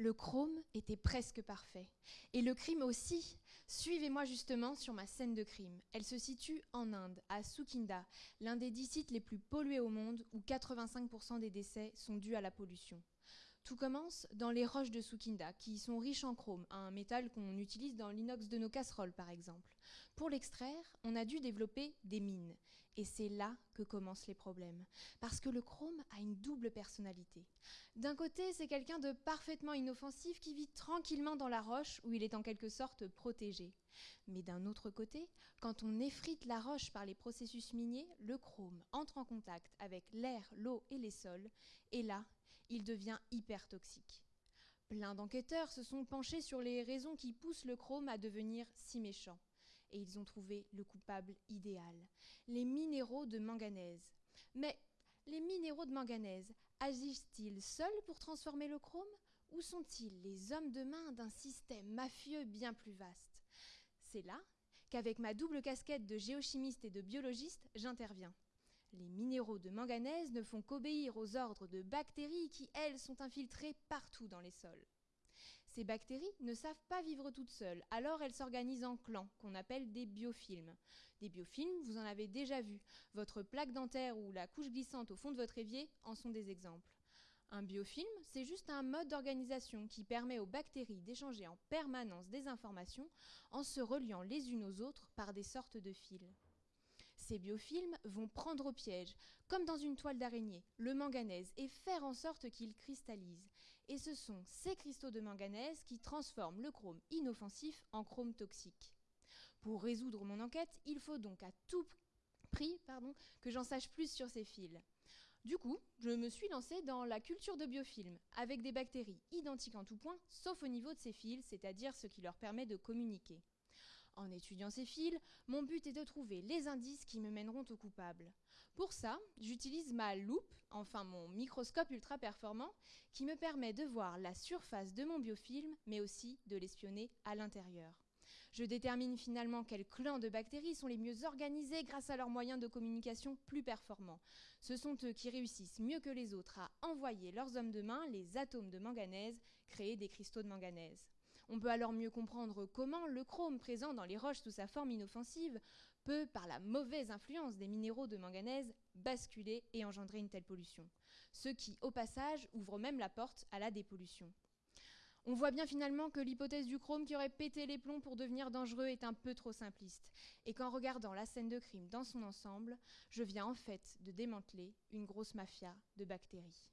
Le chrome était presque parfait. Et le crime aussi. Suivez-moi justement sur ma scène de crime. Elle se situe en Inde, à Sukinda, l'un des dix sites les plus pollués au monde où 85% des décès sont dus à la pollution. Tout commence dans les roches de Sukinda, qui sont riches en chrome, un métal qu'on utilise dans l'inox de nos casseroles par exemple. Pour l'extraire, on a dû développer des mines. Et c'est là que commencent les problèmes. Parce que le chrome a une double personnalité. D'un côté, c'est quelqu'un de parfaitement inoffensif qui vit tranquillement dans la roche où il est en quelque sorte protégé. Mais d'un autre côté, quand on effrite la roche par les processus miniers, le chrome entre en contact avec l'air, l'eau et les sols, et là, il devient hyper toxique. Plein d'enquêteurs se sont penchés sur les raisons qui poussent le chrome à devenir si méchant. Et ils ont trouvé le coupable idéal, les minéraux de manganèse. Mais les minéraux de manganèse agissent-ils seuls pour transformer le chrome ou sont-ils les hommes de main d'un système mafieux bien plus vaste? C'est là qu'avec ma double casquette de géochimiste et de biologiste, j'interviens. Les minéraux de manganèse ne font qu'obéir aux ordres de bactéries qui, elles, sont infiltrées partout dans les sols. Ces bactéries ne savent pas vivre toutes seules, alors elles s'organisent en clans, qu'on appelle des biofilms. Des biofilms, vous en avez déjà vu. Votre plaque dentaire ou la couche glissante au fond de votre évier en sont des exemples. Un biofilm, c'est juste un mode d'organisation qui permet aux bactéries d'échanger en permanence des informations en se reliant les unes aux autres par des sortes de fils. Ces biofilms vont prendre au piège, comme dans une toile d'araignée, le manganèse et faire en sorte qu'il cristallise. Et ce sont ces cristaux de manganèse qui transforment le chrome inoffensif en chrome toxique. Pour résoudre mon enquête, il faut donc à tout prix que j'en sache plus sur ces fils. Du coup, je me suis lancée dans la culture de biofilms, avec des bactéries identiques en tout point, sauf au niveau de ces fils, c'est-à-dire ce qui leur permet de communiquer. En étudiant ces fils, mon but est de trouver les indices qui me mèneront au coupable. Pour ça, j'utilise ma loupe, enfin mon microscope ultra performant, qui me permet de voir la surface de mon biofilm, mais aussi de l'espionner à l'intérieur. Je détermine finalement quels clans de bactéries sont les mieux organisés grâce à leurs moyens de communication plus performants. Ce sont eux qui réussissent mieux que les autres à envoyer leurs hommes de main, les atomes de manganèse, créer des cristaux de manganèse. On peut alors mieux comprendre comment le chrome présent dans les roches sous sa forme inoffensive peut, par la mauvaise influence des minéraux de manganèse, basculer et engendrer une telle pollution. Ce qui, au passage, ouvre même la porte à la dépollution. On voit bien finalement que l'hypothèse du chrome qui aurait pété les plombs pour devenir dangereux est un peu trop simpliste, et qu'en regardant la scène de crime dans son ensemble, je viens en fait de démanteler une grosse mafia de bactéries.